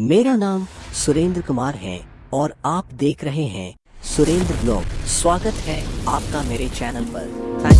मेरा नाम सुरेंद्र कुमार है और आप देख रहे हैं सुरेंद्र ब्लॉग। स्वागत है आपका मेरे चैनल पर। थैंक